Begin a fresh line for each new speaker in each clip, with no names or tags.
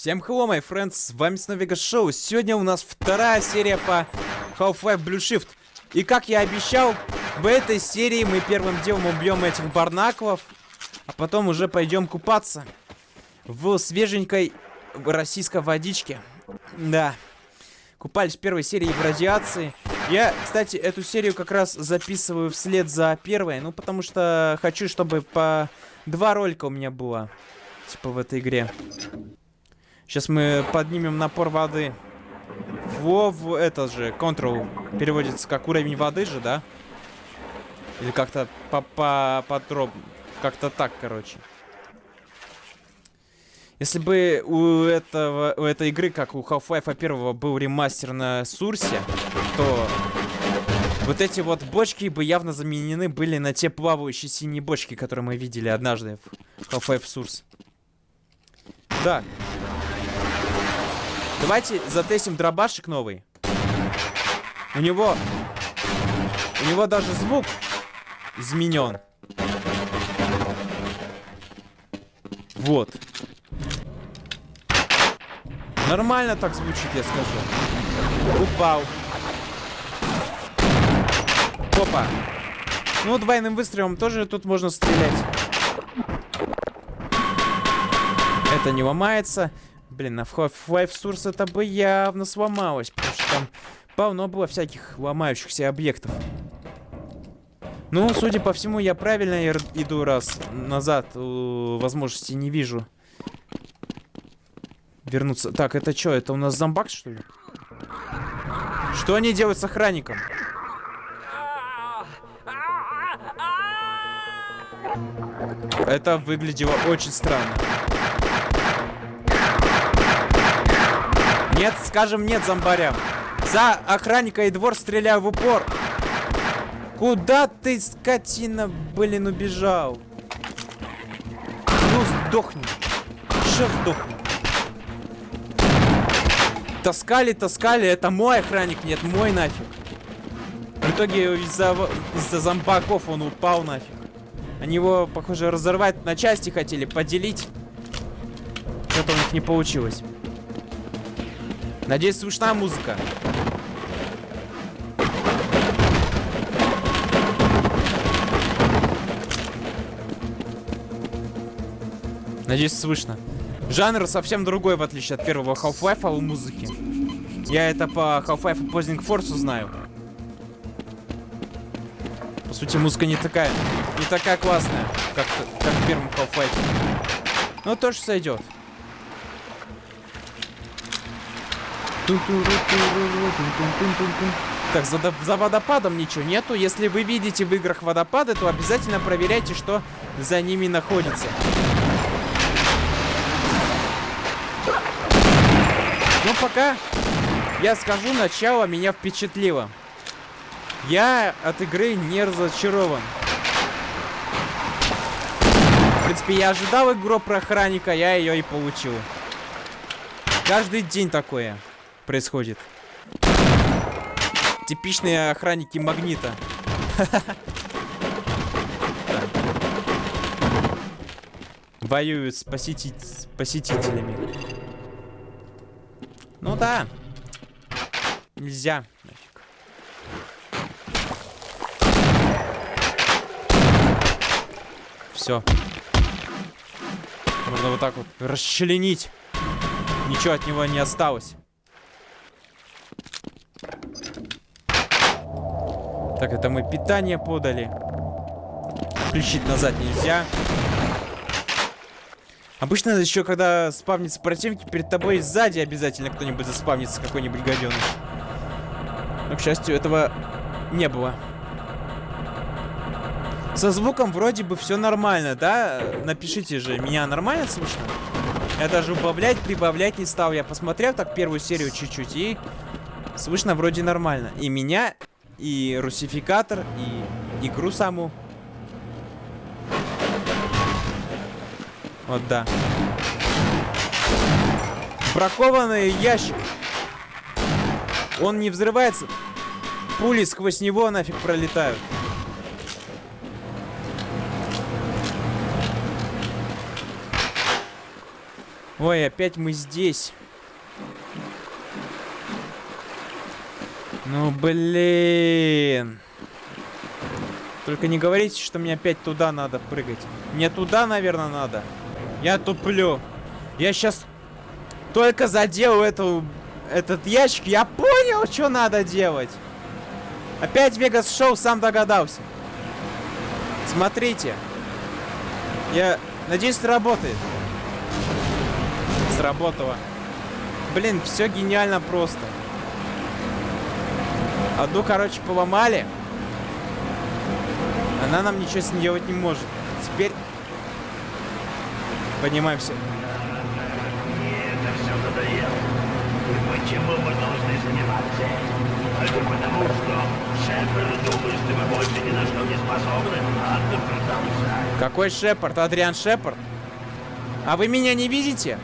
Всем hello, my friends, с вами Сновега Шоу. Сегодня у нас вторая серия по Half-Life Blue Shift. И как я обещал, в этой серии мы первым делом убьем этих барнаклов, а потом уже пойдем купаться в свеженькой российской водичке. Да, купались в первой серии в радиации. Я, кстати, эту серию как раз записываю вслед за первой, ну потому что хочу, чтобы по два ролика у меня было, типа в этой игре. Сейчас мы поднимем напор воды. Во, в этот же, control переводится как уровень воды же, да? Или как-то по по подроб... Как-то так, короче. Если бы у этого у этой игры, как у Half-Life 1 был ремастер на Сурсе, то вот эти вот бочки бы явно заменены были на те плавающие синие бочки, которые мы видели однажды в Half-Life Source. Да, Давайте затестим дробашек новый. У него... У него даже звук изменен. Вот. Нормально так звучит, я скажу. Упал. Опа. Ну, двойным выстрелом тоже тут можно стрелять. Это не ломается. Блин, на Half-Life Source это бы явно сломалось, потому что там полно было всяких ломающихся объектов. Ну, судя по всему, я правильно иду раз назад. Возможности не вижу. Вернуться. Так, это что? Это у нас зомбак, что ли? Что они делают с охранником? Это выглядело очень странно. Нет, скажем нет зомбарям. За охранника и двор стреляю в упор. Куда ты, скотина, блин, убежал? Ну, сдохни. Что сдохни? Таскали, таскали. Это мой охранник, нет, мой нафиг. В итоге из-за из, зомбаков он упал нафиг. Они его, похоже, разорвать на части хотели, поделить. Что-то у них не получилось. Надеюсь, слышна музыка. Надеюсь, слышно. Жанр совсем другой, в отличие от первого Half-Life у музыки. Я это по Half-Life Opposing Force знаю. По сути, музыка не такая, не такая классная, как, как в первом Half-Life. Но тоже сойдет. Так, за, за водопадом ничего нету. Если вы видите в играх водопады, то обязательно проверяйте, что за ними находится. Ну, пока я скажу, начало меня впечатлило. Я от игры не разочарован. В принципе, я ожидал игру про охранника, я ее и получил. Каждый день такое происходит. Типичные охранники магнита. Воюют с, посетителями. Ну да. Нельзя. Все. Можно вот так вот расчленить. Ничего от него не осталось. Так, это мы питание подали. Включить назад нельзя. Обычно еще, когда спавнится противники, перед тобой сзади обязательно кто-нибудь заспавнится, какой-нибудь гаденыш. Но, к счастью, этого не было. Со звуком вроде бы все нормально, да? Напишите же, меня нормально слышно? Я даже убавлять, прибавлять не стал. Я посмотрел так первую серию чуть-чуть и слышно вроде нормально. И меня, и русификатор, и игру саму. Вот да. Бракованный ящик. Он не взрывается. Пули сквозь него нафиг пролетают. Ой, опять мы здесь. Ну, блин. Только не говорите, что мне опять туда надо прыгать. Мне туда, наверное, надо. Я туплю. Я сейчас только задел эту, этот ящик. Я понял, что надо делать. Опять Вегас Шоу сам догадался. Смотрите. Я надеюсь, сработает. Сработало. Блин, все гениально просто. Одну, короче, поломали. Она нам ничего с ней делать не может. Теперь поднимаемся. Какой Шепард? Адриан Шепард? А вы меня не видите?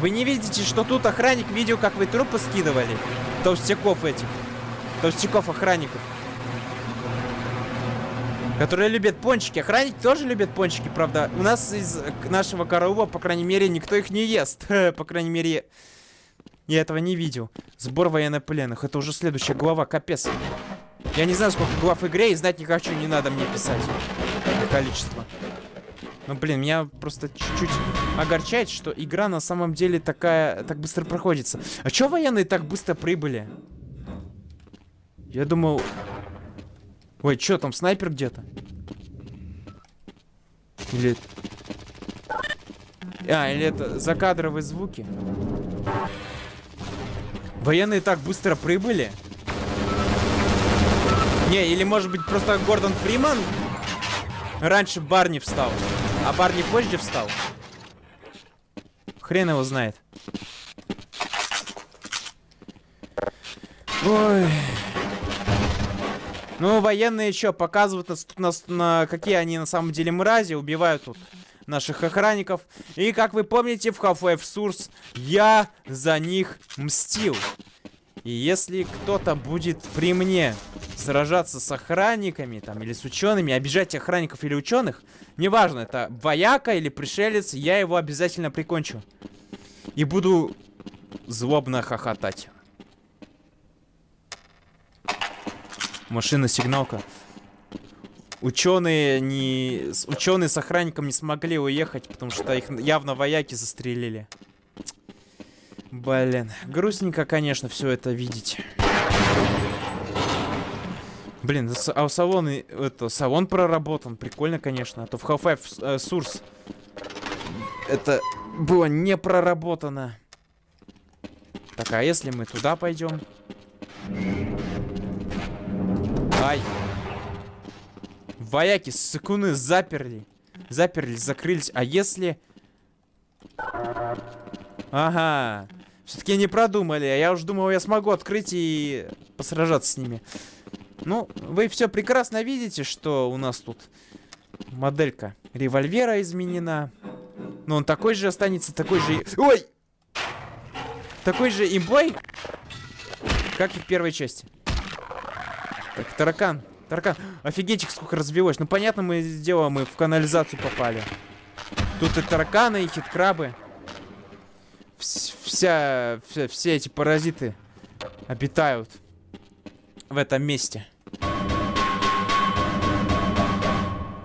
Вы не видите, что тут охранник видел, как вы трупы скидывали? Толстяков этих. Толстяков охранников. Которые любят пончики. Охранники тоже любят пончики, правда. У нас из нашего караула, по крайней мере, никто их не ест. по крайней мере, я этого не видел. Сбор военнопленных. Это уже следующая глава. Капец. Я не знаю, сколько глав в игре, и знать не хочу, не надо мне писать. Количество. Ну, блин, меня просто чуть-чуть огорчает, что игра на самом деле такая, так быстро проходится. А чё военные так быстро прибыли? Я думал... Ой, чё там, снайпер где-то? Или... А, или это закадровые звуки? Военные так быстро прибыли? Не, или может быть просто Гордон Фриман раньше Барни встал, а Барни позже встал? Хрен его знает. Ой... Ну, военные еще показывают нас, нас на какие они на самом деле мрази, убивают тут наших охранников. И как вы помните, в Half-Life Source я за них мстил. И если кто-то будет при мне сражаться с охранниками там или с учеными, обижать охранников или ученых, неважно, это вояка или пришелец, я его обязательно прикончу. И буду злобно хохотать. Машина-сигналка. Ученые не... Ученые с охранником не смогли уехать, потому что их явно вояки застрелили. Блин, грустненько, конечно, все это видеть. Блин, а у салона, это, салон проработан, прикольно, конечно. А то в Half-Life э, Source это было не проработано. Так, а если мы туда пойдем? Ай. Вояки, сыкуны, заперли. Заперли, закрылись. А если... Ага. Все-таки не продумали. А я уж думал, я смогу открыть и посражаться с ними. Ну, вы все прекрасно видите, что у нас тут моделька револьвера изменена. Но он такой же останется, такой же... Ой! Такой же имбой, как и в первой части. Так, таракан. Таракан. Офигеть, сколько развелось. Ну, понятно, мы сделаем, мы в канализацию попали. Тут и тараканы, и хиткрабы. Вся, вся, все эти паразиты обитают в этом месте.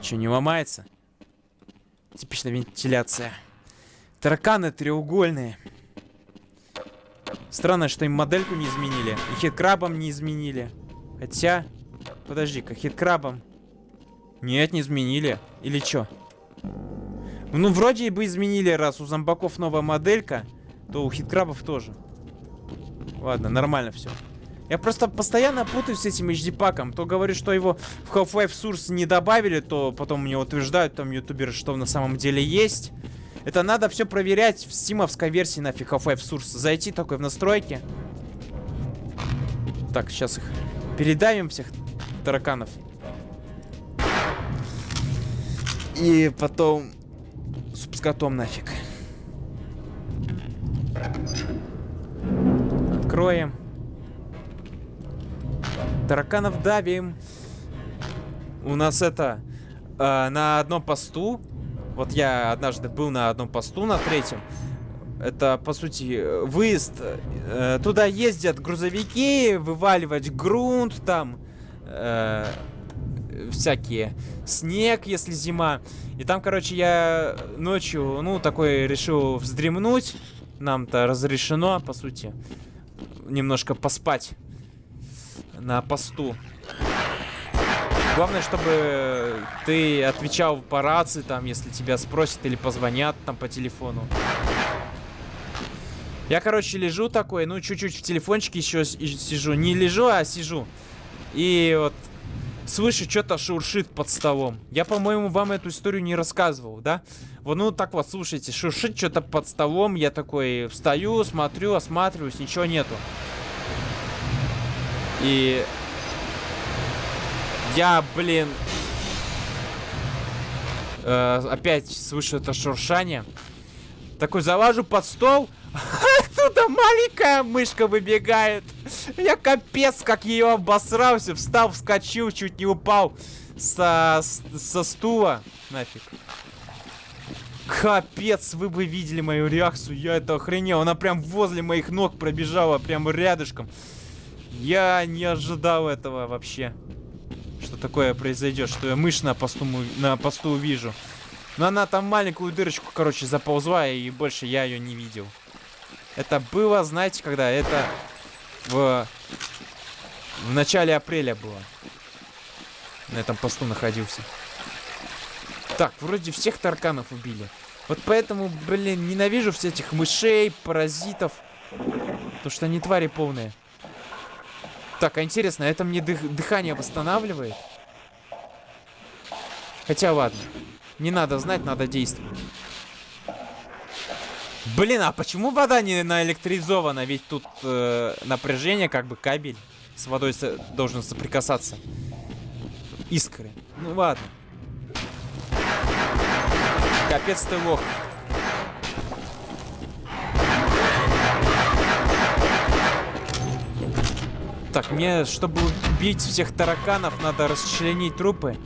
Че, не ломается? Типичная вентиляция. Тараканы треугольные. Странно, что им модельку не изменили. И хиткрабам не изменили. Хотя... Подожди-ка, хиткрабом. Нет, не изменили. Или что? Ну, вроде бы изменили, раз у зомбаков новая моделька, то у хиткрабов тоже. Ладно, нормально все. Я просто постоянно путаюсь с этим HD-паком. То говорю, что его в Half-Life Source не добавили, то потом мне утверждают там ютуберы, что на самом деле есть. Это надо все проверять в стимовской версии нафиг Half-Life Source. Зайти такой в настройки. Так, сейчас их Передавим всех тараканов. И потом суп с котом нафиг. Откроем. Тараканов давим. У нас это э, на одном посту. Вот я однажды был на одном посту, на третьем. Это, по сути, выезд. Э, туда ездят грузовики, вываливать грунт там, э, всякие, снег, если зима. И там, короче, я ночью, ну, такой решил вздремнуть. Нам-то разрешено, по сути, немножко поспать на посту. Главное, чтобы ты отвечал по рации, там, если тебя спросят или позвонят там по телефону. Я, короче, лежу такой, ну, чуть-чуть в телефончике еще сижу. Не лежу, а сижу. И вот слышу, что-то шуршит под столом. Я, по-моему, вам эту историю не рассказывал, да? Вот, ну, так вот, слушайте, шуршит что-то под столом. Я такой встаю, смотрю, осматриваюсь, ничего нету. И я, блин, э, опять слышу это шуршание. Такой залажу под стол, оттуда маленькая мышка выбегает. Я капец, как ее обосрался. Встал, вскочил, чуть не упал со, со стула. Нафиг. Капец, вы бы видели мою реакцию. Я это охренел. Она прям возле моих ног пробежала, прям рядышком. Я не ожидал этого вообще что такое произойдет, что я мышь на посту, на посту увижу. Но она там маленькую дырочку, короче, заползла, и больше я ее не видел. Это было, знаете, когда? Это в, в начале апреля было. На этом посту находился. Так, вроде всех тарканов убили. Вот поэтому, блин, ненавижу всех этих мышей, паразитов. Потому что они твари полные. Так, а интересно, это мне дых дыхание восстанавливает? Хотя ладно. Не надо знать, надо действовать. Блин, а почему вода не наэлектризована? Ведь тут э, напряжение, как бы кабель с водой со должен соприкасаться. Искры. Ну ладно. Капец ты лох. Так, мне, чтобы убить всех тараканов, надо расчленить трупы.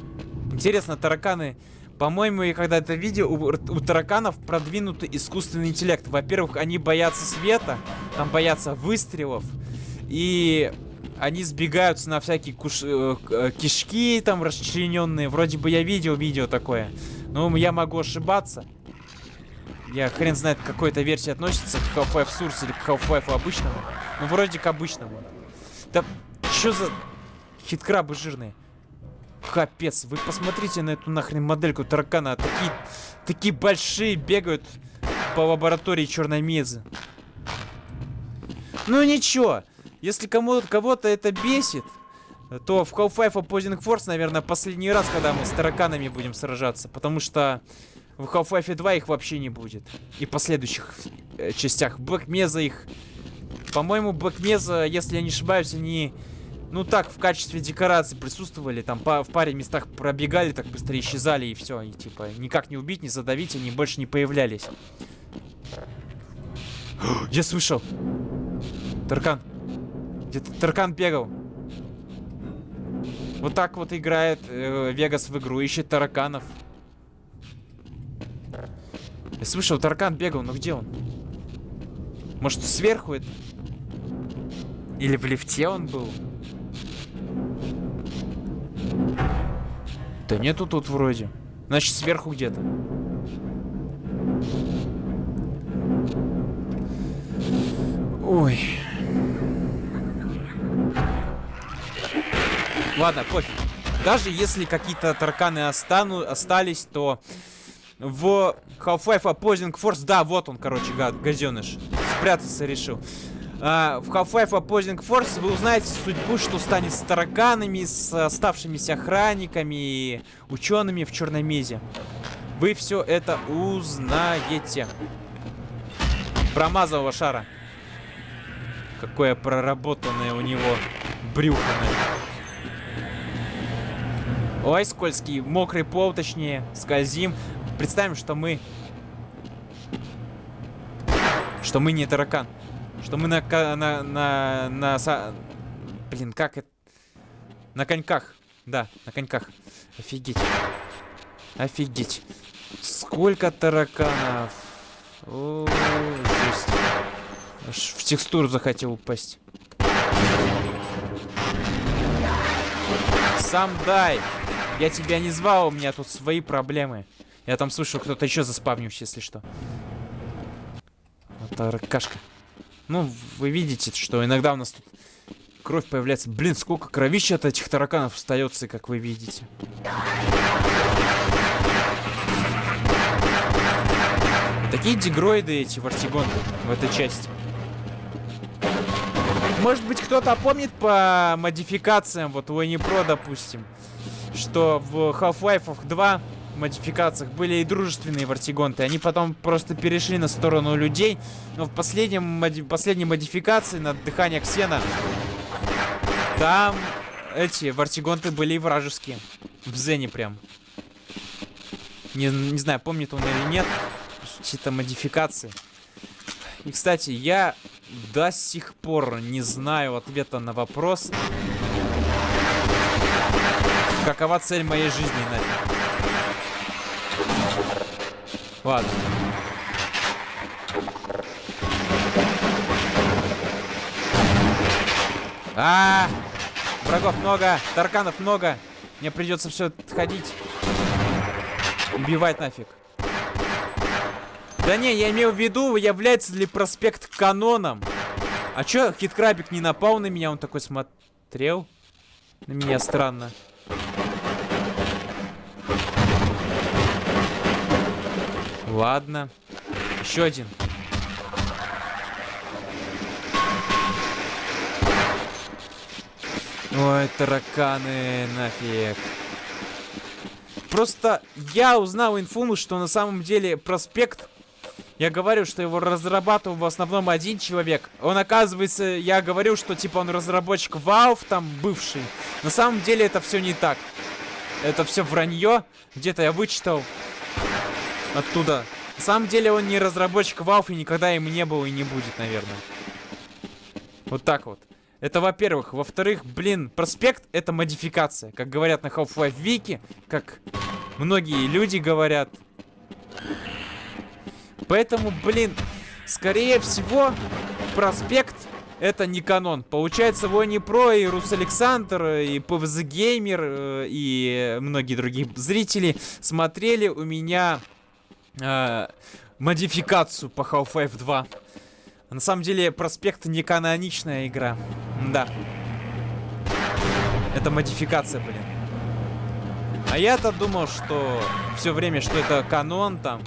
Интересно, тараканы... По-моему, я когда это видел, у, у тараканов продвинутый искусственный интеллект. Во-первых, они боятся света, там боятся выстрелов. И они сбегаются на всякие куш... Э, э, кишки там расчлененные. Вроде бы я видел видео такое. Но я могу ошибаться. Я хрен знает, к какой то версии относится, к Half-Life Source или к Half-Life обычному. Ну, вроде к обычному. Да что за хиткрабы жирные? Капец, вы посмотрите на эту нахрен модельку таракана. Такие, такие большие бегают по лаборатории черной мезы. Ну ничего, если кому кого-то это бесит, то в Half-Life Opposing Force, наверное, последний раз, когда мы с тараканами будем сражаться. Потому что в Half-Life 2 их вообще не будет. И последующих э, частях. Mesa их по-моему, Блэкмеза, если я не ошибаюсь, они... Ну так, в качестве декорации присутствовали, там по, в паре местах пробегали, так быстро исчезали и все. И типа никак не убить, не задавить, они больше не появлялись. Я слышал. Таркан. Где-то Таркан бегал. Вот так вот играет э, Вегас в игру, ищет тараканов. Я слышал, Таркан бегал, но где он? Может, сверху это? Или в лифте он был? Да нету тут вроде. Значит, сверху где-то. Ой. Ладно, пофиг. Даже если какие-то тарканы остану, остались, то в Half-Life Opposing Force... Да, вот он, короче, гад, газеныш спрятаться решил. А, в Half-Life Opposing Force вы узнаете судьбу, что станет с тараканами, с оставшимися охранниками и учеными в Черной Мезе. Вы все это узнаете. Промазал шара. Какое проработанное у него брюхо. Ой, скользкий, мокрый пол, точнее, скользим. Представим, что мы что мы не таракан. Что мы на... на... на... на... Са... Блин, как это... На коньках. Да, на коньках. Офигеть. Офигеть. Сколько тараканов. О, Аж в текстуру захотел упасть. Сам дай. Я тебя не звал, у меня тут свои проблемы. Я там слышу, кто-то еще заспавнился, если что. Таракашка. Ну, вы видите, что иногда у нас тут кровь появляется. Блин, сколько кровища от этих тараканов остается, как вы видите. Такие дегроиды эти вартигонты в этой части. Может быть, кто-то помнит по модификациям, вот у Pro, допустим, что в Half-Life 2 модификациях были и дружественные вартигонты. Они потом просто перешли на сторону людей. Но в последнем, моди последней модификации на дыхание Ксена там эти вартигонты были и вражеские. В Зене прям. Не, не знаю, помнит он или нет. Какие-то модификации. И, кстати, я до сих пор не знаю ответа на вопрос. Какова цель моей жизни, нафиг. Ладно. А, -а, а, врагов много, тарканов много. Мне придется все ходить. Убивать нафиг. Да не, я имею в виду, является ли проспект каноном. А чё, Хиткрабик не напал на меня? Он такой смотрел на меня странно. Ладно. Еще один. Ой, тараканы, нафиг. Просто я узнал инфу, что на самом деле проспект я говорю, что его разрабатывал в основном один человек. Он, оказывается, я говорил, что типа он разработчик Valve, там, бывший. На самом деле это все не так. Это все вранье. Где-то я вычитал оттуда. На самом деле он не разработчик Valve и никогда им не был и не будет, наверное. Вот так вот. Это во-первых. Во-вторых, блин, проспект это модификация. Как говорят на Half-Life Wiki, как многие люди говорят. Поэтому, блин, скорее всего, проспект это не канон. Получается, Вони Про и Рус Александр, и PvZ Геймер, э, и многие другие зрители смотрели у меня э, модификацию по Half-Life 2. На самом деле, проспект не каноничная игра. Да. Это модификация, блин. А я-то думал, что все время, что это канон там.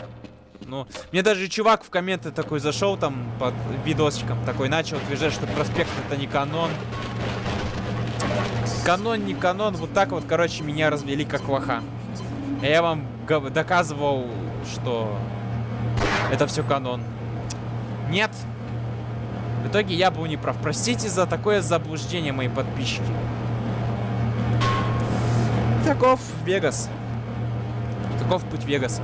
Ну, мне даже чувак в комменты такой зашел там под видосиком, такой начал утверждать, что проспект это не канон. Канон, не канон, вот так вот, короче, меня развели как лоха. Я вам доказывал, что это все канон. Нет. В итоге я был неправ. Простите за такое заблуждение, мои подписчики. Таков Вегас. Таков путь Вегаса.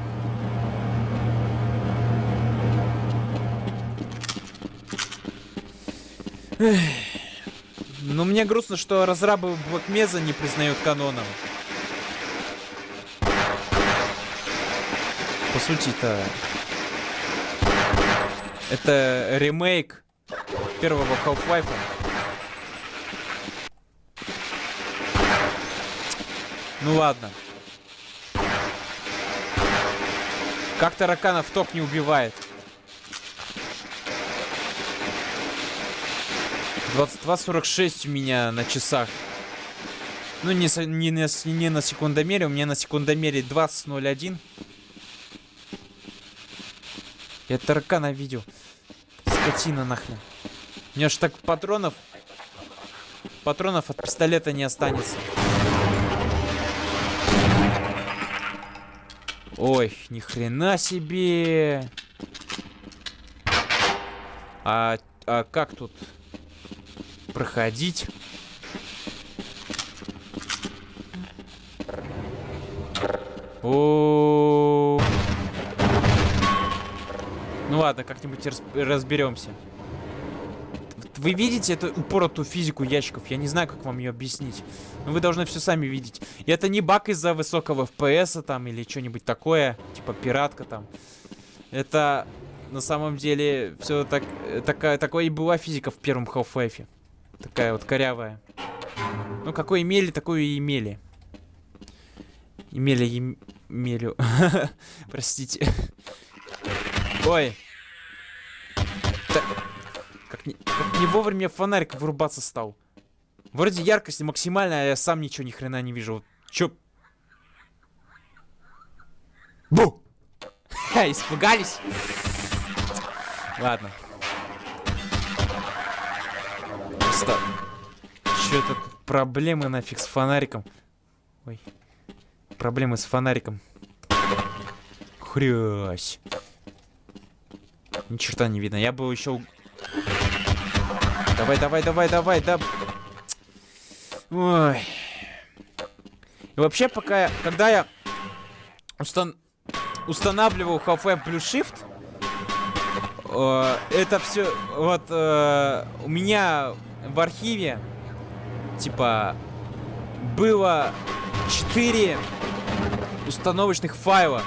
Ну, мне грустно, что разрабы Блэкмеза не признают каноном. Сути-то... Это ремейк первого Half-Life. Ну ладно. Как тараканов ток не убивает? 22.46 у меня на часах. Ну, не, не, не на секундомере, у меня на секундомере 20.01. Я таракана видел. Скотина нахрен. У меня ж так патронов... Патронов от пистолета не останется. Ой, ни хрена себе. А, а как тут проходить. О, ладно, как-нибудь разберемся. Вы видите эту упоротую физику ящиков? Я не знаю, как вам ее объяснить. Но вы должны все сами видеть. И это не баг из-за высокого FPS там или что-нибудь такое. Типа пиратка там. Это на самом деле все так, такая, такой и была физика в первом Half-Life. Такая вот корявая. Ну, какой имели, такую и имели. Имели, им, имелю. Простите. Ой. Как, не, как не вовремя фонарик вырубаться стал. Вроде яркость максимальная, а я сам ничего ни хрена не вижу. Чё? Бу! Ха, испугались? Ладно. Просто... Чё-то тут проблемы нафиг с фонариком. Ой. Проблемы с фонариком. Хрясь. Ни черта не видно. Я бы еще... Давай, давай, давай, давай, да... Ой. И вообще, пока я... Когда я устан... устанавливал Half-Life Blue Shift, э, это все... Вот э, у меня в архиве, типа, было 4 установочных файла.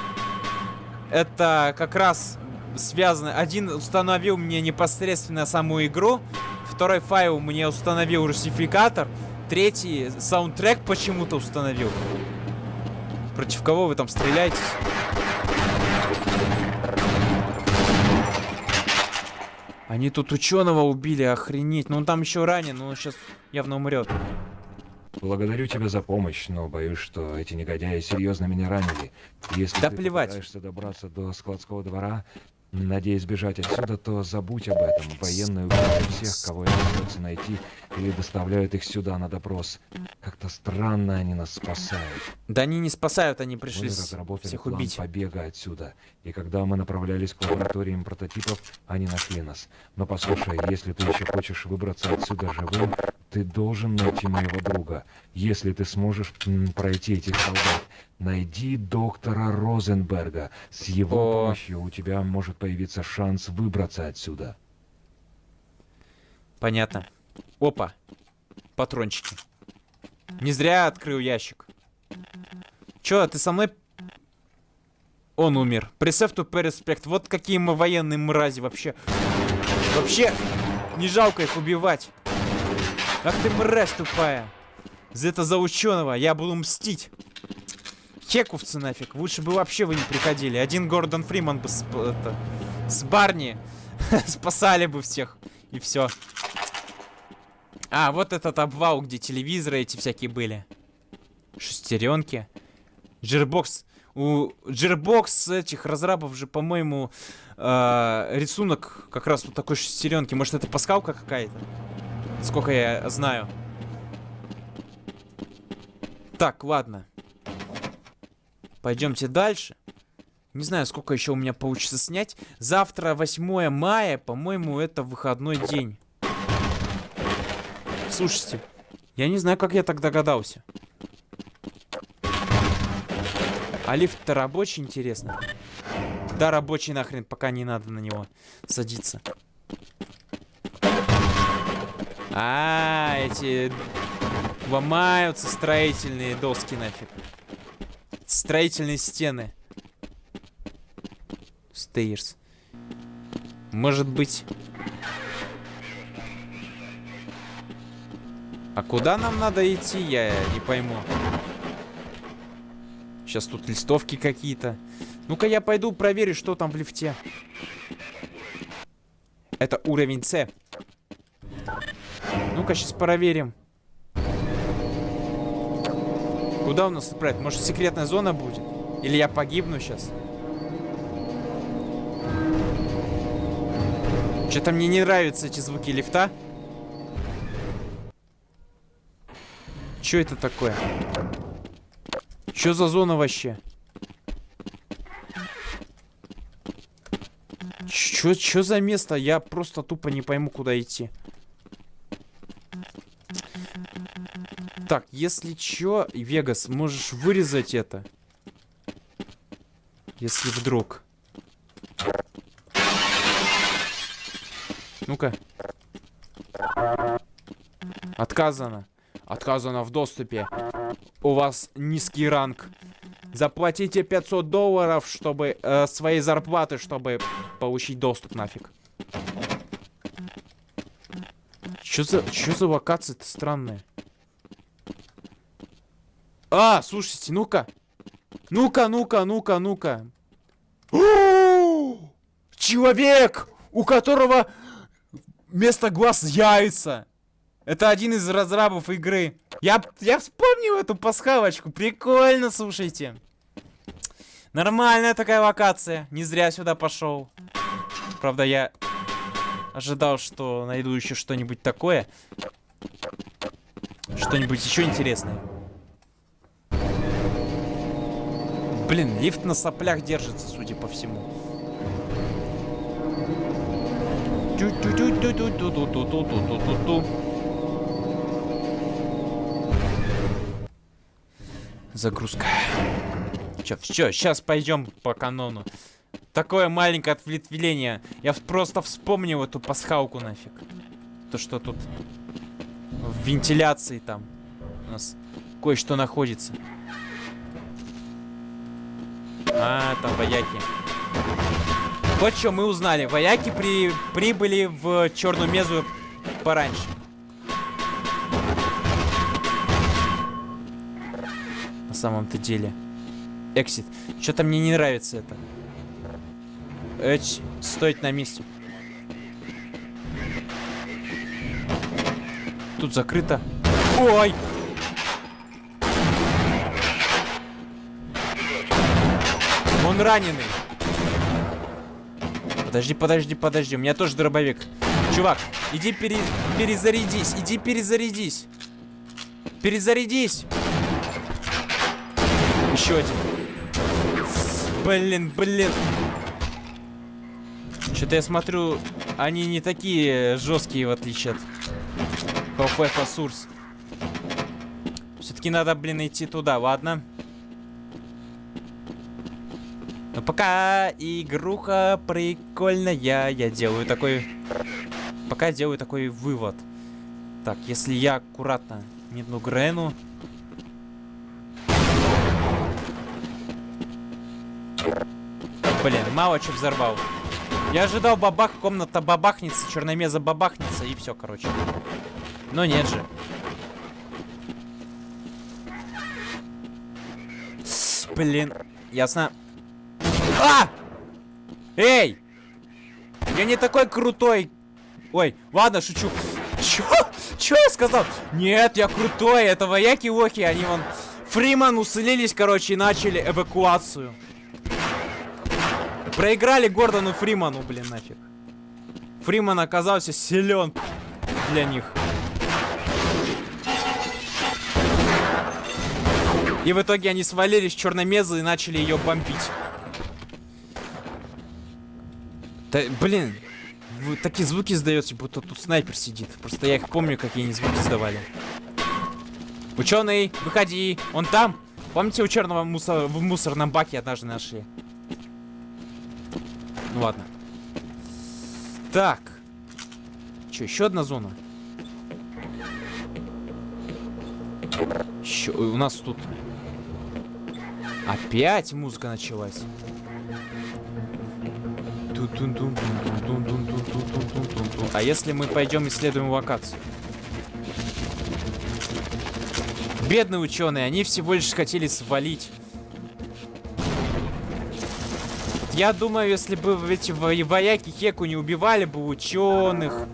Это как раз связано. Один установил мне непосредственно саму игру. Второй файл мне установил русификатор. Третий саундтрек почему-то установил. Против кого вы там стреляете? Они тут ученого убили, охренеть. Ну он там еще ранен, но он сейчас явно умрет.
Благодарю тебя за помощь, но боюсь, что эти негодяи серьезно меня ранили. Если
Да
ты
плевать.
пытаешься добраться до складского двора, надеясь бежать отсюда, то забудь об этом. Военные убивают всех, кого им удается найти, или доставляют их сюда на допрос. Как-то странно они нас спасают.
Да они не спасают, они
Мы
пришли с-
разработали
всех
план
убить.
побега отсюда. И когда мы направлялись к лабораториям прототипов, они нашли нас. Но послушай, если ты еще хочешь выбраться отсюда живым, ты должен найти моего друга. Если ты сможешь м, пройти этих солдат, найди доктора Розенберга. С его
О.
помощью у тебя может появиться шанс выбраться отсюда.
Понятно. Опа. Патрончики. Не зря открыл ящик. Чё, ты со мной... Он умер. Pay respect. Вот какие мы военные мрази вообще. Вообще, не жалко их убивать. Ах ты мразь тупая. За это за ученого. Я буду мстить. Хековцы нафиг. Лучше бы вообще вы не приходили. Один Гордон Фриман бы с, это, с Барни спасали бы всех. И все. А, вот этот обвал, где телевизоры эти всякие были. Шестеренки. Джирбокс. У Джирбокс этих разрабов же, по-моему, э, рисунок как раз вот такой шестеренки. Может, это пасхалка какая-то? Сколько я знаю. Так, ладно. Пойдемте дальше. Не знаю, сколько еще у меня получится снять. Завтра, 8 мая, по-моему, это выходной день. Слушайте, я не знаю, как я так догадался. А лифт-то рабочий, интересно. Да, рабочий нахрен, пока не надо на него садиться. А, эти ломаются строительные доски нафиг. Строительные стены. Стейрс. Может быть... А куда нам надо идти, я не пойму. Сейчас тут листовки какие-то. Ну-ка я пойду проверю, что там в лифте. Это уровень С. Ну-ка сейчас проверим. Куда у нас отправить? Может секретная зона будет? Или я погибну сейчас? Что-то мне не нравятся эти звуки лифта. Что это такое? Что за зона вообще? Чё за место? Я просто тупо не пойму, куда идти. Так, если чё, Вегас, можешь вырезать это. Если вдруг. Ну-ка. Отказано. Отказано в доступе. У вас низкий ранг. Заплатите 500 долларов, чтобы... Э, своей зарплаты, чтобы получить доступ нафиг. Чё за... Чё за локации-то странные? А, слушайте, ну-ка. Ну-ка, ну-ка, ну-ка, ну-ка. Человек, у которого вместо глаз яйца. Это один из разрабов игры. Я, я вспомнил эту пасхалочку. Прикольно, слушайте. Нормальная такая локация. Не зря сюда пошел. Правда, я ожидал, что найду еще что-нибудь такое. Что-нибудь еще интересное. Блин, лифт на соплях держится, судя по всему. Загрузка. Чё, все, сейчас пойдем по канону. Такое маленькое ответвление. Я просто вспомнил эту пасхалку нафиг. То, что тут в вентиляции там у нас кое-что находится. А, там вояки. Вот что мы узнали. Вояки при... прибыли в Черную Мезу пораньше. На самом-то деле. Эксит. Что-то мне не нравится это. Эч, стоит на месте. Тут закрыто. Ой! Раненый. Подожди, подожди, подожди. У меня тоже дробовик. Чувак, иди пере... перезарядись. Иди перезарядись. Перезарядись. Еще один. Блин, блин. Что-то я смотрю, они не такие жесткие, в отличие от Half-Life. Все-таки надо, блин, идти туда, ладно? Но пока игруха прикольная, я делаю такой... Пока делаю такой вывод. Так, если я аккуратно метну Грену... Блин, мало что взорвал. Я ожидал бабах, комната бабахнется, черномеза бабахнется и все, короче. Но нет же. Блин, ясно. А! Эй! Я не такой крутой. Ой, ладно, шучу. Чё? Чё я сказал? Нет, я крутой. Это вояки-лохи. Они вон... Фриман усылились, короче, и начали эвакуацию. Проиграли Гордону Фриману, блин, нафиг. Фриман оказался силен для них. И в итоге они свалились черномезы и начали ее бомбить. Да, блин, такие звуки издается, будто тут снайпер сидит. Просто я их помню, какие они звуки издавали. Ученый, выходи, он там. Помните, у черного мусор в мусорном баке однажды нашли? Ну ладно. Так. Че, еще одна зона? Еще, у нас тут... Опять музыка началась. А если мы пойдем исследуем локацию? Бедные ученые, они всего лишь хотели свалить. Я думаю, если бы эти вояки Хеку не убивали бы ученых,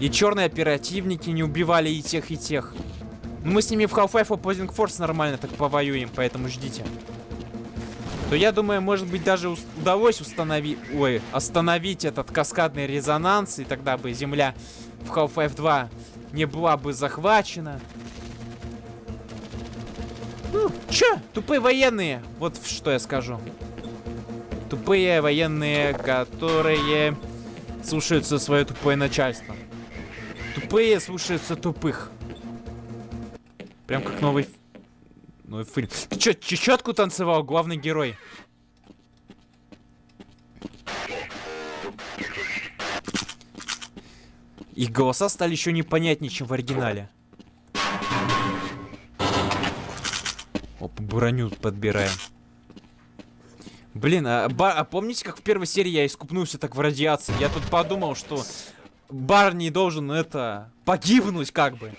и черные оперативники не убивали и тех, и тех. Мы с ними в Half-Life Opposing Force нормально так повоюем, поэтому ждите то я думаю, может быть, даже удалось установить, ой, остановить этот каскадный резонанс, и тогда бы Земля в Half-Life 2 не была бы захвачена. Ну, чё? Тупые военные. Вот что я скажу. Тупые военные, которые слушаются свое тупое начальство. Тупые слушаются тупых. Прям как новый ну и фильм. Ты чё, чечетку танцевал, главный герой? Их голоса стали еще непонятнее, чем в оригинале. Оп. броню подбираем. Блин, а, ба- а помните, как в первой серии я искупнулся так в радиации? Я тут подумал, что Барни должен это погибнуть как бы.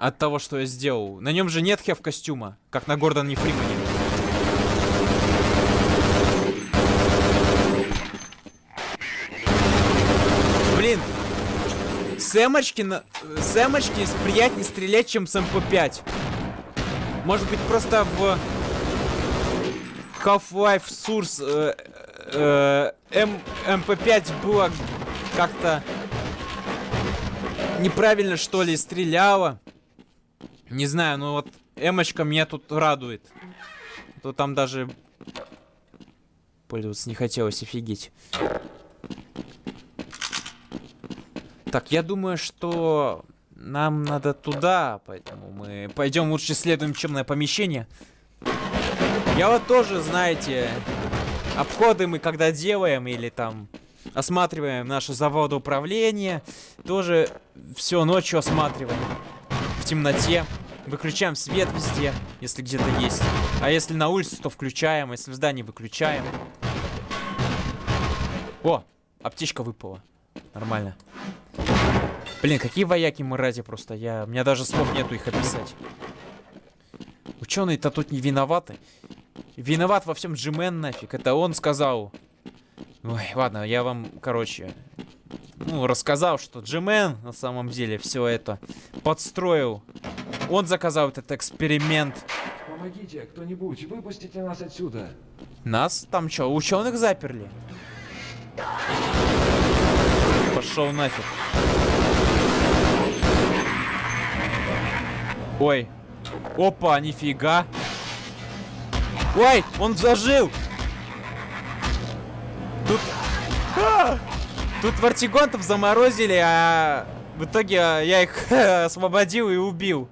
От того, что я сделал. На нем же нет HEV костюма, как на Гордоне Фримане. Блин, с эмочки, на... с эмочки приятнее стрелять, чем с МП5. Может быть, просто в Half-Life Source э, э, М, МП5 было как-то неправильно, что ли, стреляло. Не знаю, но вот эмочка меня тут радует. То там даже пользоваться не хотелось, офигеть. Так, я думаю, что нам надо туда, поэтому мы пойдем лучше исследуем темное помещение. Я вот тоже, знаете, обходы мы когда делаем или там осматриваем наше заводоуправление, тоже все ночью осматриваем в темноте. Выключаем свет везде, если где-то есть. А если на улице, то включаем, а если в здании выключаем. О, аптечка выпала. Нормально. Блин, какие вояки мы ради просто. Я... У меня даже слов нету их описать. Ученые-то тут не виноваты. Виноват во всем Джимен нафиг. Это он сказал. Ой, ладно, я вам, короче, ну, рассказал, что Джимен на самом деле все это подстроил. Он заказал этот эксперимент.
Помогите, кто-нибудь, выпустите нас отсюда.
Нас там что, ученых заперли? Пошел нафиг. Ой. Опа, нифига. Ой, он зажил. Тут... А! Тут вартигонтов заморозили, а в итоге я их освободил и убил.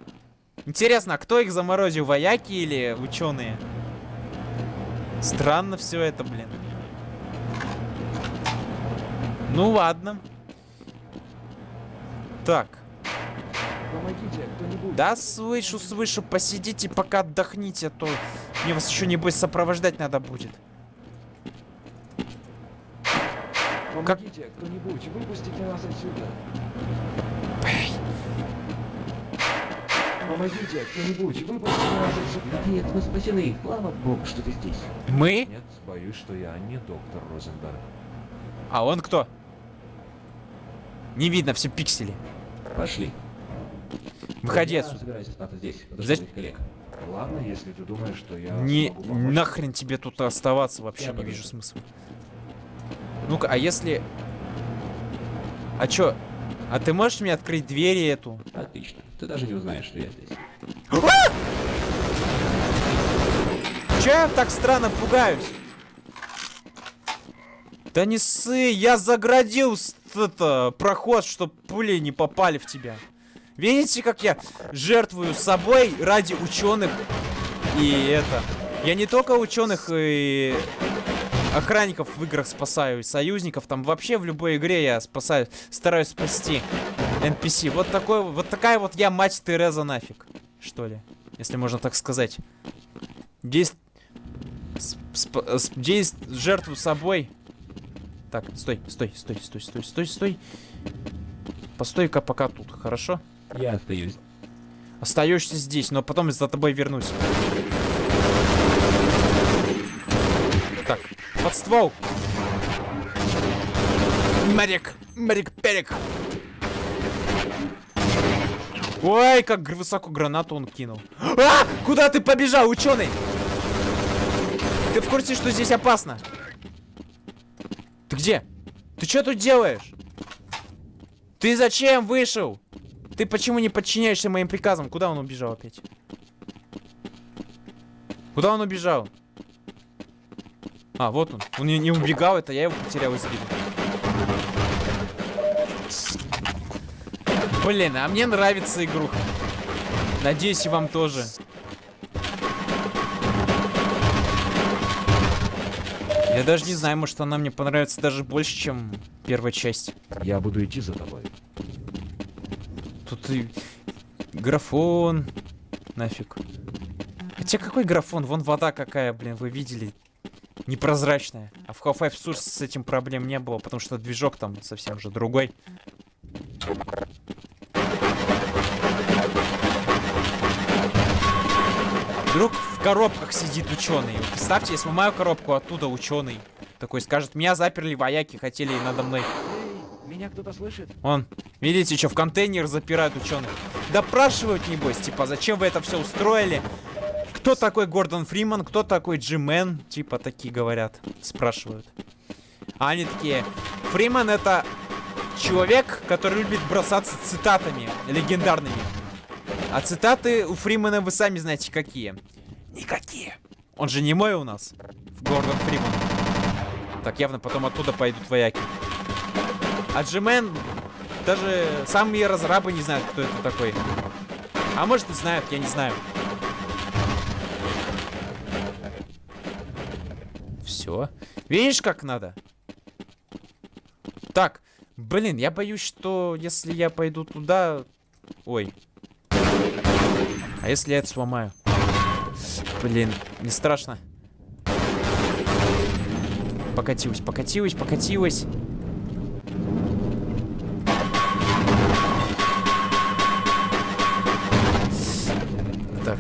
Интересно, а кто их заморозил, вояки или ученые? Странно все это, блин. Ну ладно. Так.
Помогите.
Да, слышу, слышу. Посидите, пока отдохните, а то мне вас еще, небось, сопровождать надо будет.
Помогите, кто-нибудь, выпустите нас отсюда. Помогите, кто-нибудь, выпустите нас отсюда.
Наконец мы спасены. Слава богу, что ты здесь.
Мы?
Нет, боюсь, что я не доктор Розенберг.
А он кто? Не видно, все пиксели.
Пошли.
Выходи отсюда.
здесь.
Зачем?
Ладно, если ты думаешь, что я
Не, нахрен тебе тут оставаться вообще
Я
не вижу смысла. Ну-ка, а если... А чё? А ты можешь мне открыть двери эту?
Отлично. Ты даже не узнаешь, что я здесь.
Чё я так странно пугаюсь? Да не ссы, я заградил это, проход, чтоб пули не попали в тебя. Видите, как я жертвую собой ради ученых и это. Я не только ученых и охранников в играх спасаю, союзников, там вообще в любой игре я спасаю, стараюсь спасти NPC. Вот такой, вот такая вот я мать Тереза нафиг, что ли, если можно так сказать. Здесь здесь жертву собой. Так, стой, стой, стой, стой, стой, стой, стой. Постой-ка пока тут, хорошо?
Я остаюсь.
Остаешься здесь, но потом за тобой вернусь. Так, под ствол. Марик, Марик Перик. Ой, как высоко гранату он кинул. А! Куда ты побежал, ученый? Ты в курсе, что здесь опасно? Ты где? Ты что тут делаешь? Ты зачем вышел? Ты почему не подчиняешься моим приказам? Куда он убежал опять? Куда он убежал? А, вот он. Он не, убегал, это я его потерял из виду. Блин, а мне нравится игруха. Надеюсь, и вам тоже. Я даже не знаю, может она мне понравится даже больше, чем первая часть.
Я буду идти за тобой.
Тут и графон. Нафиг. Хотя какой графон? Вон вода какая, блин, вы видели. Непрозрачная. А в Half-Life Source с этим проблем не было, потому что движок там совсем уже другой. Вдруг в коробках сидит ученый. Представьте, я сломаю коробку, оттуда ученый. Такой скажет, меня заперли вояки, хотели надо мной.
Меня кто-то слышит?
Он, видите, что в контейнер запирают ученых. Допрашивают, небось, типа, зачем вы это все устроили? Кто такой Гордон Фриман, кто такой Джимен? Типа, такие говорят, спрашивают. А они такие, Фриман это человек, который любит бросаться цитатами легендарными. А цитаты у Фримана вы сами знаете какие. Никакие. Он же не мой у нас. В Гордон Фриман. Так, явно потом оттуда пойдут вояки. А Джимен, даже самые разрабы не знают, кто это такой. А может и знают, я не знаю. Все. Видишь, как надо? Так, блин, я боюсь, что если я пойду туда... Ой. А если я это сломаю? Блин, не страшно. Покатилась, покатилась, покатилась. Так.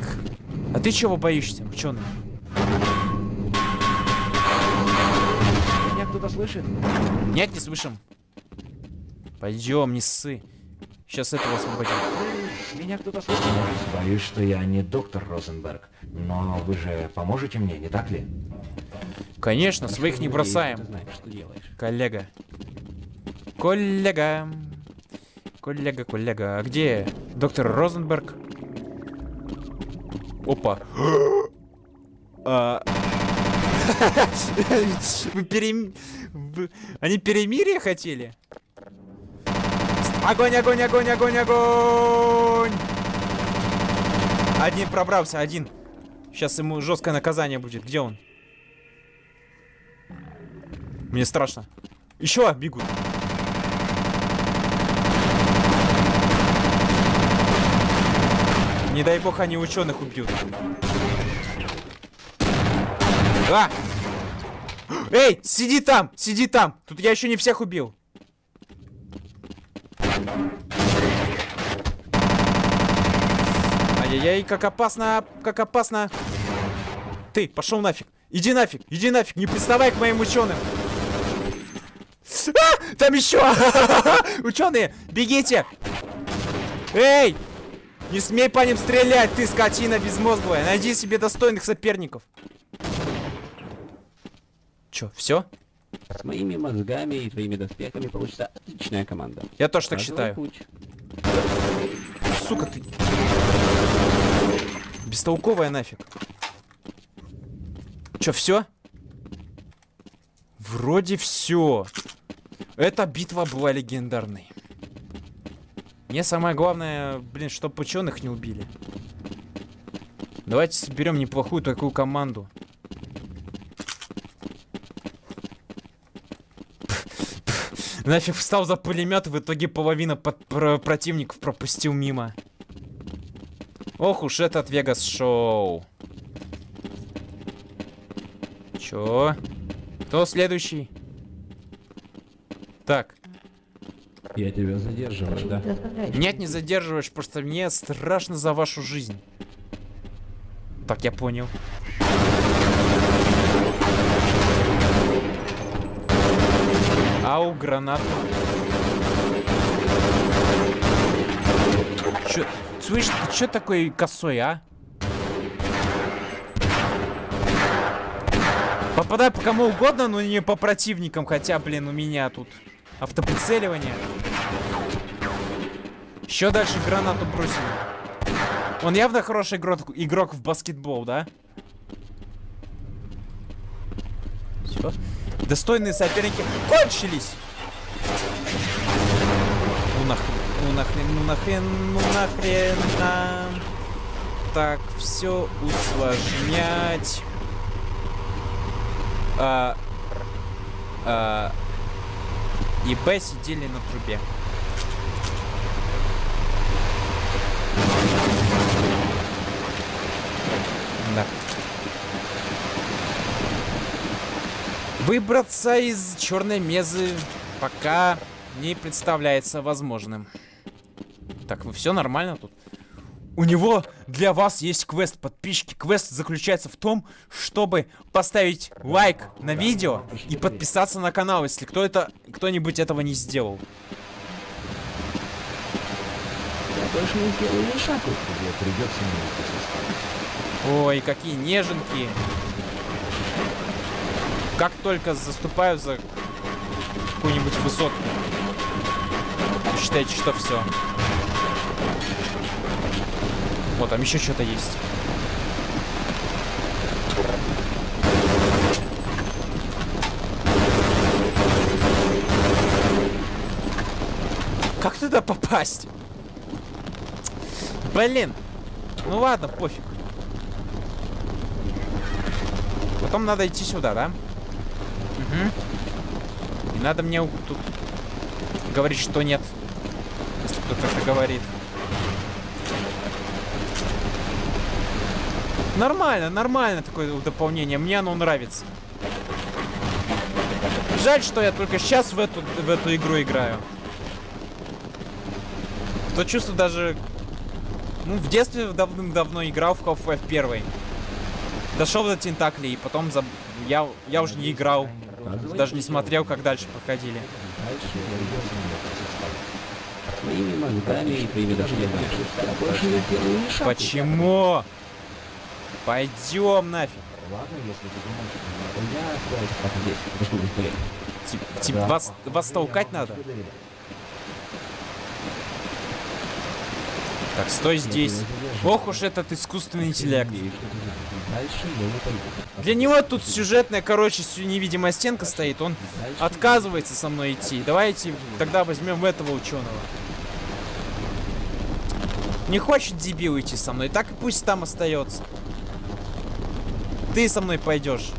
А ты чего боишься, ученый?
Кто-то слышит?
Нет, не слышим. Пойдем, не ссы. Сейчас этого освободим.
Меня кто-то слышит? Боюсь, что я не доктор Розенберг. Но вы же поможете мне, не так ли?
Конечно, своих не бросаем.
Знаешь, что делаешь.
Коллега. Коллега. Коллега, коллега. А где доктор Розенберг? Опа. А. Они перемирие хотели? Огонь, огонь, огонь, огонь, огонь! Один пробрался, один. Сейчас ему жесткое наказание будет. Где он? Мне страшно. Еще бегут. Не дай бог они ученых убьют. А! Эй, сиди там, сиди там. Тут я еще не всех убил. Ай-яй-яй, как опасно, как опасно. Ты, пошел нафиг. Иди нафиг, иди нафиг, не приставай к моим ученым. А, там еще! Ученые, бегите! Эй! Не смей по ним стрелять, ты скотина безмозглая. Найди себе достойных соперников. Че, все?
С моими мозгами и твоими доспехами получится отличная команда.
Я тоже так
Разовый
считаю.
путь.
Сука ты. Бестолковая нафиг. Че, все? Вроде все. Эта битва была легендарной. Мне самое главное, блин, чтоб ученых не убили. Давайте соберем неплохую такую команду. Нафиг встал за пулемет, в итоге половина под- про- противников пропустил мимо. Ох уж этот Вегас Шоу. Чё? Кто следующий? Так.
Я тебя задерживаю, да?
Нет, не задерживаешь, просто мне страшно за вашу жизнь. Так, я понял. Ау, гранату. Чё, слышь, ты чё такой косой, а? Попадай по кому угодно, но не по противникам, хотя, блин, у меня тут автоприцеливание. Еще дальше гранату бросили. Он явно хороший игрок, игрок в баскетбол, да? Все. Достойные соперники кончились. Ну нахрен, ну нахрен, ну нахрен, ну нахрен нам так все усложнять. А, а, и Б сидели на трубе. Да. Выбраться из черной мезы пока не представляется возможным. Так, все нормально тут? У него для вас есть квест, подписчики. Квест заключается в том, чтобы поставить лайк на видео и подписаться на канал, если кто это, кто-нибудь этого не сделал.
Я больше не сделаю ни.
Ой, какие неженки. Как только заступаю за какую-нибудь высотку. Считайте, что все. Вот, там еще что-то есть. Как туда попасть? Блин. Ну ладно, пофиг. Потом надо идти сюда, да? Угу. И надо мне тут говорить, что нет. Если кто-то это говорит. Нормально, нормально такое дополнение. Мне оно нравится. Жаль, что я только сейчас в эту, в эту игру играю. То чувство даже... Ну, в детстве давным-давно играл в Half-Life 1. Дошел до Тентаклей, и потом заб- я, я уже не играл. Даже не смотрел, как дальше проходили. Почему? Пойдем нафиг.
Ладно, если ты думаешь, что.
Я здесь.
Типа вас, вас толкать надо? Так, стой здесь. Ох уж этот искусственный интеллект. Для него тут сюжетная, короче, невидимая стенка стоит. Он отказывается со мной идти. Давайте тогда возьмем этого ученого. Не хочет дебил идти со мной, так и пусть там остается. Ты со мной пойдешь.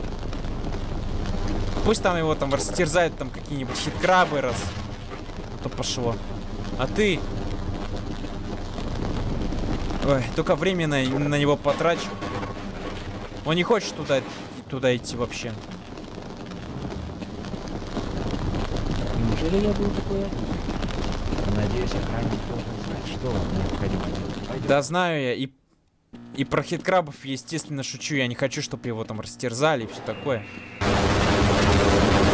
Пусть там его там растерзают там какие-нибудь хиткрабы раз. А то пошло. А ты... Ой, только время на, на него потрачу. Он не хочет туда, туда идти вообще.
Неужели я был такой?
Надеюсь, охранник должен знать, что вам необходимо делать. Пойдем.
Да знаю я, и, и про хиткрабов, естественно, шучу. Я не хочу, чтобы его там растерзали и все такое.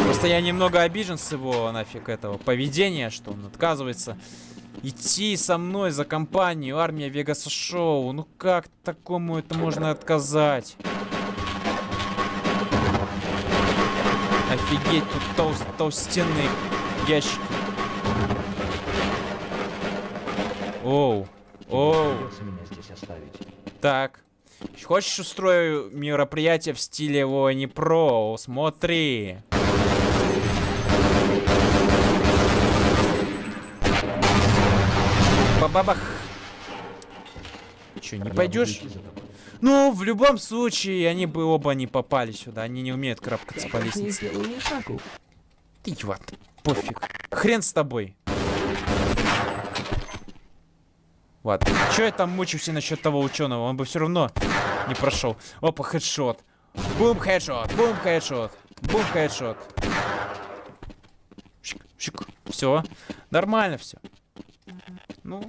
Просто я немного обижен с его нафиг этого поведения, что он отказывается идти со мной за компанию армия Вегаса Шоу. Ну как такому это можно отказать? Офигеть, тут толст, толстенные ящики. Оу, оу. Так. Хочешь устрою мероприятие в стиле Вони Про? Смотри. Бабабах. Че, не пойдешь? Ну, в любом случае, они бы оба не попали сюда. Они не умеют карабкаться
Я
по лестнице. Ты вот, пофиг. Хрен с тобой. Ладно, чё я там мучился насчет того ученого? Он бы все равно не прошел. Опа, хедшот. Бум, хедшот, бум, хедшот, бум, хедшот. Все, нормально все. Ну,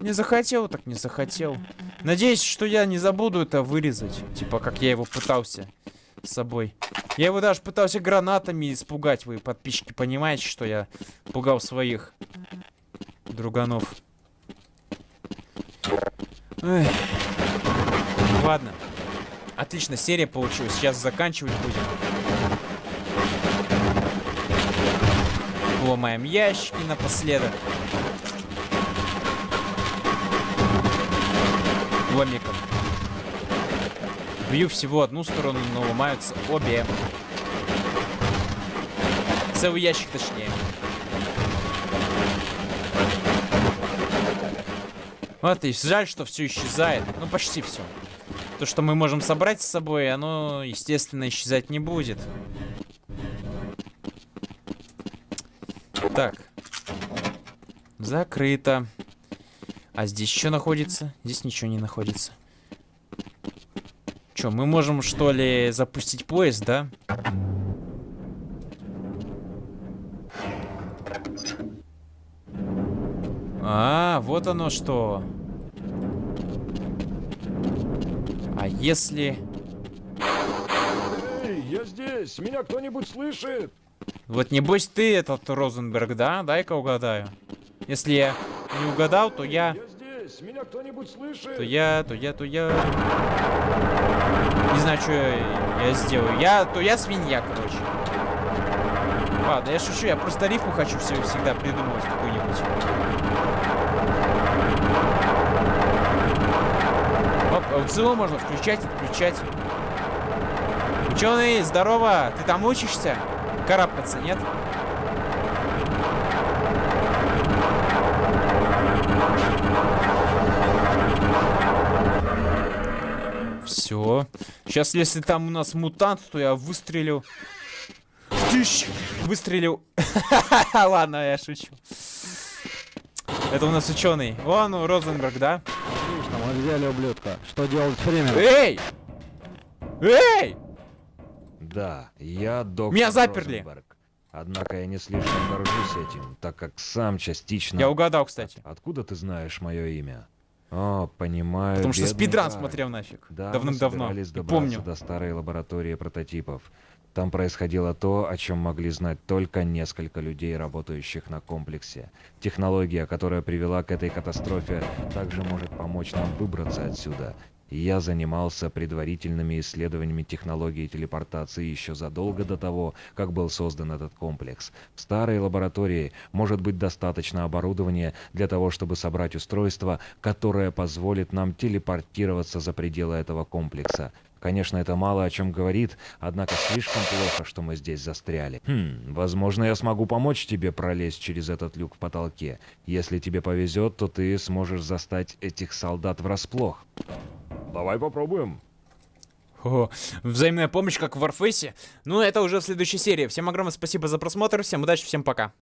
не захотел, так не захотел. Надеюсь, что я не забуду это вырезать. Типа, как я его пытался с собой. Я его даже пытался гранатами испугать. Вы, подписчики, понимаете, что я пугал своих друганов. Эх. Ладно. Отлично, серия получилась. Сейчас заканчивать будем. Ломаем ящики напоследок. Ломиком. Бью всего одну сторону, но ломаются обе. Целый ящик точнее. Вот и жаль, что все исчезает. Ну, почти все. То, что мы можем собрать с собой, оно, естественно, исчезать не будет. Так. Закрыто. А здесь что находится? Здесь ничего не находится. Чё, мы можем, что ли, запустить поезд, да? А, вот оно что. А если...
Эй, я здесь! Меня кто-нибудь слышит?
Вот небось ты этот Розенберг, да? Дай-ка угадаю. Если я не угадал, то я...
здесь! Меня кто-нибудь слышит?
То я, то я, то я... Не знаю, что я, я сделаю. Я, то я свинья, короче. Ладно, я шучу, я просто рифму хочу все, всегда придумывать какую-нибудь. Оп, аукцион можно включать, отключать. Ученый, здорово! Ты там учишься? Карабкаться, нет? Сейчас, если там у нас мутант, то я выстрелю. Тыщ! Выстрелил. Ладно, я шучу. Это у нас ученый. Вон, ну, Розенберг, да?
Отлично, мы взяли ублюдка. Что делать временем?
Эй! Эй!
Да, я доктор
Меня заперли.
Розенберг. Однако я не слишком горжусь этим, так как сам частично...
Я угадал, кстати.
Откуда ты знаешь мое имя? О, понимаю.
Потому что спидран смотрел нафиг.
Да,
Давным-давно. И Помню.
до старой лаборатории прототипов. Там происходило то, о чем могли знать только несколько людей, работающих на комплексе. Технология, которая привела к этой катастрофе, также может помочь нам выбраться отсюда. Я занимался предварительными исследованиями технологии телепортации еще задолго до того, как был создан этот комплекс. В старой лаборатории может быть достаточно оборудования для того, чтобы собрать устройство, которое позволит нам телепортироваться за пределы этого комплекса. Конечно, это мало о чем говорит, однако слишком плохо, что мы здесь застряли. Хм, возможно, я смогу помочь тебе пролезть через этот люк в потолке. Если тебе повезет, то ты сможешь застать этих солдат врасплох. Давай попробуем.
О, взаимная помощь, как в Warface. Ну, это уже в следующей серии. Всем огромное спасибо за просмотр, всем удачи, всем пока.